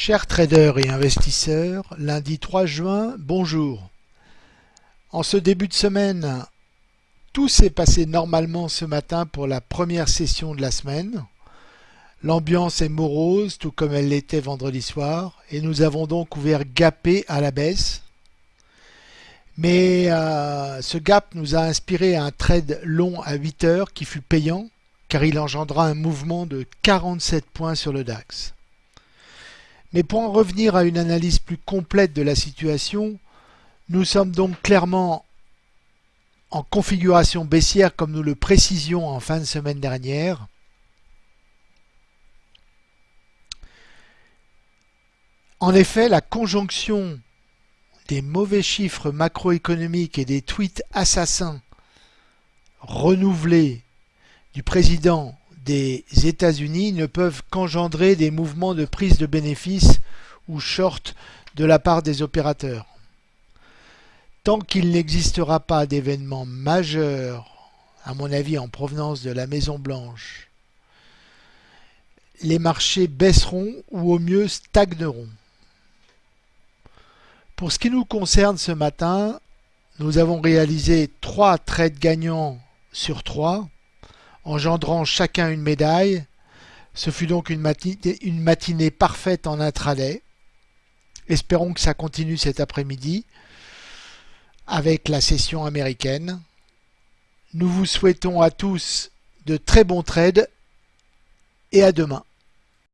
Chers traders et investisseurs, lundi 3 juin, bonjour. En ce début de semaine, tout s'est passé normalement ce matin pour la première session de la semaine. L'ambiance est morose, tout comme elle l'était vendredi soir, et nous avons donc ouvert gapé à la baisse. Mais euh, ce gap nous a inspiré un trade long à 8 heures qui fut payant, car il engendra un mouvement de 47 points sur le DAX. Mais pour en revenir à une analyse plus complète de la situation, nous sommes donc clairement en configuration baissière comme nous le précisions en fin de semaine dernière. En effet, la conjonction des mauvais chiffres macroéconomiques et des tweets assassins renouvelés du président des États-Unis ne peuvent qu'engendrer des mouvements de prise de bénéfices ou short de la part des opérateurs. Tant qu'il n'existera pas d'événement majeur, à mon avis en provenance de la Maison Blanche, les marchés baisseront ou au mieux stagneront. Pour ce qui nous concerne ce matin, nous avons réalisé trois trades gagnants sur trois engendrant chacun une médaille. Ce fut donc une matinée, parfaite en intraday. Espérons que ça continue cet après-midi avec la session américaine. Nous vous souhaitons à tous de très bons trades et à demain.